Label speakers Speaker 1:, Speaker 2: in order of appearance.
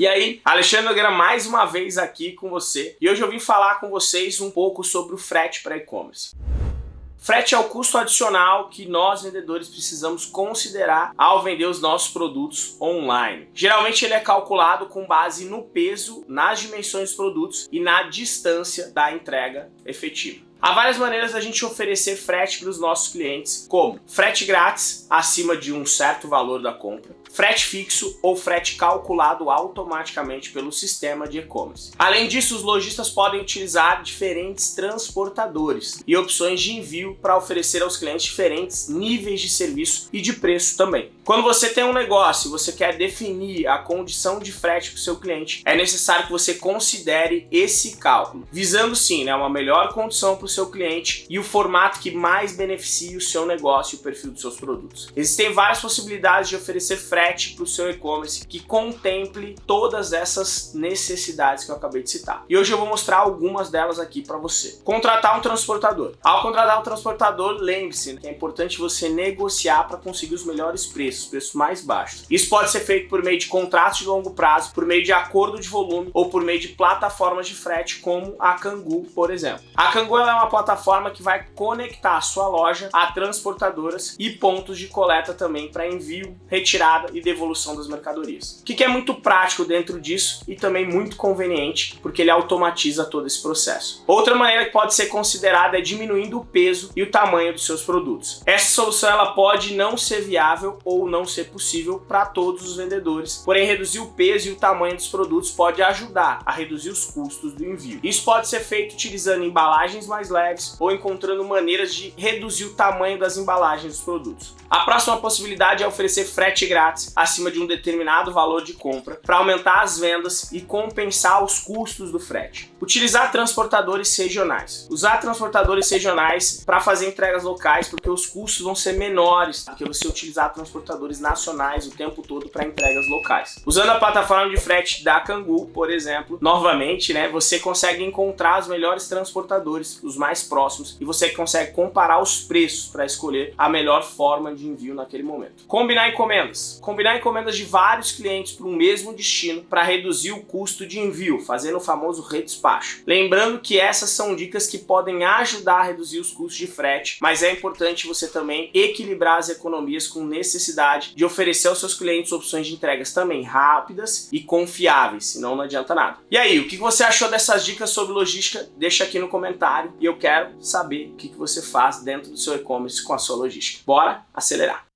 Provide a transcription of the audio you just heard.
Speaker 1: E aí, Alexandre Nogueira mais uma vez aqui com você e hoje eu vim falar com vocês um pouco sobre o frete para e-commerce. Frete é o custo adicional que nós vendedores precisamos considerar ao vender os nossos produtos online. Geralmente ele é calculado com base no peso, nas dimensões dos produtos e na distância da entrega efetiva. Há várias maneiras da gente oferecer frete para os nossos clientes, como frete grátis acima de um certo valor da compra, frete fixo ou frete calculado automaticamente pelo sistema de e-commerce. Além disso, os lojistas podem utilizar diferentes transportadores e opções de envio para oferecer aos clientes diferentes níveis de serviço e de preço também. Quando você tem um negócio e você quer definir a condição de frete para o seu cliente, é necessário que você considere esse cálculo, visando sim né, uma melhor condição para seu cliente e o formato que mais beneficie o seu negócio e o perfil dos seus produtos. Existem várias possibilidades de oferecer frete para o seu e-commerce que contemple todas essas necessidades que eu acabei de citar. E hoje eu vou mostrar algumas delas aqui para você. Contratar um transportador. Ao contratar um transportador, lembre-se que é importante você negociar para conseguir os melhores preços, preços mais baixos. Isso pode ser feito por meio de contratos de longo prazo, por meio de acordo de volume ou por meio de plataformas de frete como a Kangu, por exemplo. A Kangu é uma plataforma que vai conectar a sua loja a transportadoras e pontos de coleta também para envio, retirada e devolução das mercadorias. O que é muito prático dentro disso e também muito conveniente, porque ele automatiza todo esse processo. Outra maneira que pode ser considerada é diminuindo o peso e o tamanho dos seus produtos. Essa solução ela pode não ser viável ou não ser possível para todos os vendedores, porém reduzir o peso e o tamanho dos produtos pode ajudar a reduzir os custos do envio. Isso pode ser feito utilizando embalagens mais leves ou encontrando maneiras de reduzir o tamanho das embalagens dos produtos. A próxima possibilidade é oferecer frete grátis acima de um determinado valor de compra para aumentar as vendas e compensar os custos do frete. Utilizar transportadores regionais. Usar transportadores regionais para fazer entregas locais porque os custos vão ser menores do que você utilizar transportadores nacionais o tempo todo para entregas locais. Usando a plataforma de frete da Kangu, por exemplo, novamente, né, você consegue encontrar os melhores transportadores, os mais próximos, e você consegue comparar os preços para escolher a melhor forma de envio naquele momento. Combinar encomendas. Combinar encomendas de vários clientes para o mesmo destino para reduzir o custo de envio, fazendo o famoso redespacho. Lembrando que essas são dicas que podem ajudar a reduzir os custos de frete, mas é importante você também equilibrar as economias com necessidade de oferecer aos seus clientes opções de entregas também rápidas e confiáveis, senão não adianta nada. E aí, o que você achou dessas dicas sobre logística? Deixa aqui no comentário e eu quero saber o que você faz dentro do seu e-commerce com a sua logística. Bora acelerar!